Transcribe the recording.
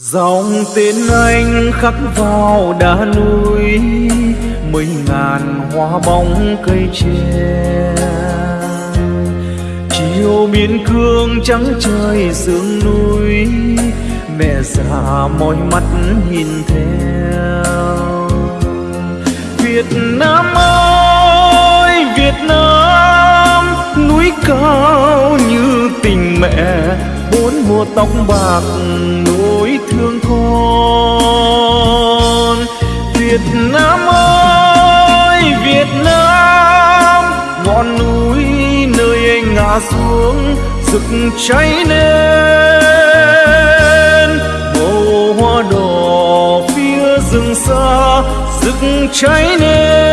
dòng tên anh khắc vào đá núi mấy ngàn hoa bóng cây tre. Chiều biên cương trắng trời sương núi, mẹ già mỏi mắt nhìn theo. Việt nam ơi, việt nam, núi cao như tình mẹ, bốn mùa tóc bạc Việt Nam ơi, Việt Nam, ngọn núi nơi anh ngã xuống, rực cháy lên. Màu hoa đỏ phía rừng xa, rực cháy lên.